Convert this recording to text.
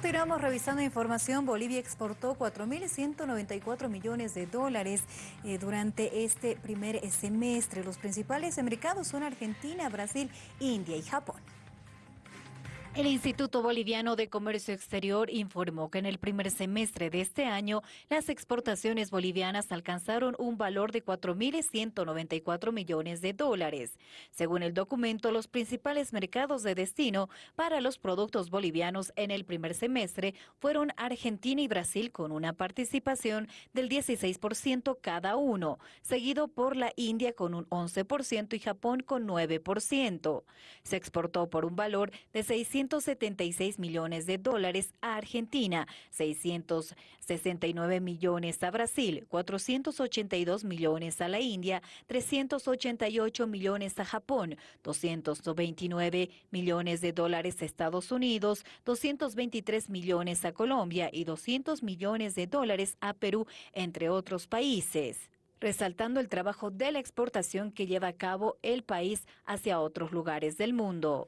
Continuamos revisando información. Bolivia exportó 4.194 millones de dólares eh, durante este primer semestre. Los principales mercados son Argentina, Brasil, India y Japón. El Instituto Boliviano de Comercio Exterior informó que en el primer semestre de este año las exportaciones bolivianas alcanzaron un valor de 4.194 millones de dólares. Según el documento, los principales mercados de destino para los productos bolivianos en el primer semestre fueron Argentina y Brasil con una participación del 16% cada uno, seguido por la India con un 11% y Japón con 9%. Se exportó por un valor de 600 176 millones de dólares a Argentina, 669 millones a Brasil, 482 millones a la India, 388 millones a Japón, 229 millones de dólares a Estados Unidos, 223 millones a Colombia y 200 millones de dólares a Perú, entre otros países resaltando el trabajo de la exportación que lleva a cabo el país hacia otros lugares del mundo.